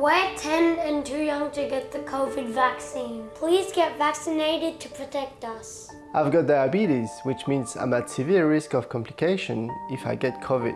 We're 10 and too young to get the COVID vaccine. Please get vaccinated to protect us. I've got diabetes, which means I'm at severe risk of complication if I get COVID,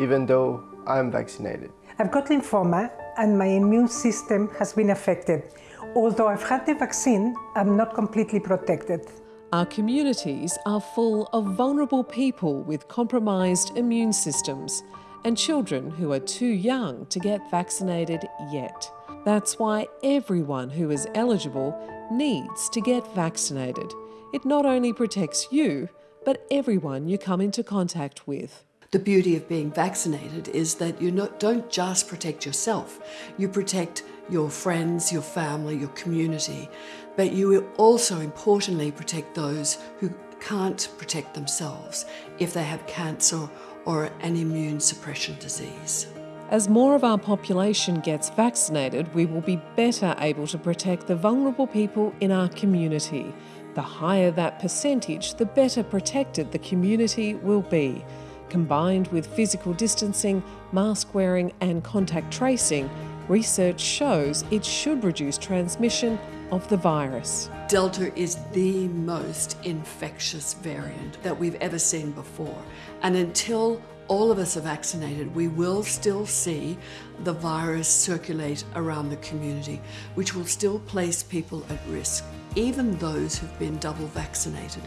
even though I'm vaccinated. I've got lymphoma and my immune system has been affected. Although I've had the vaccine, I'm not completely protected. Our communities are full of vulnerable people with compromised immune systems and children who are too young to get vaccinated yet. That's why everyone who is eligible needs to get vaccinated. It not only protects you, but everyone you come into contact with. The beauty of being vaccinated is that you not, don't just protect yourself, you protect your friends, your family, your community, but you also importantly protect those who can't protect themselves if they have cancer or an immune suppression disease. As more of our population gets vaccinated, we will be better able to protect the vulnerable people in our community. The higher that percentage, the better protected the community will be. Combined with physical distancing, mask wearing, and contact tracing, research shows it should reduce transmission of the virus. Delta is the most infectious variant that we've ever seen before. And until all of us are vaccinated, we will still see the virus circulate around the community, which will still place people at risk, even those who've been double vaccinated.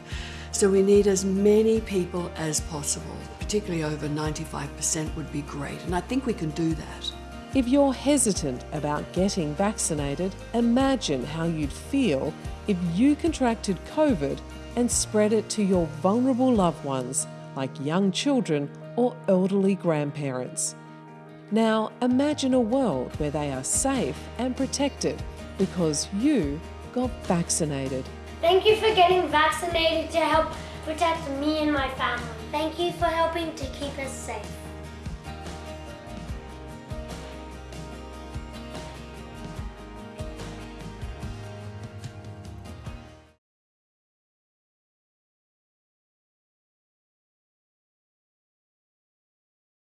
So we need as many people as possible, particularly over 95% would be great, and I think we can do that. If you're hesitant about getting vaccinated, imagine how you'd feel if you contracted COVID and spread it to your vulnerable loved ones, like young children or elderly grandparents. Now imagine a world where they are safe and protected because you got vaccinated. Thank you for getting vaccinated to help protect me and my family. Thank you for helping to keep us safe.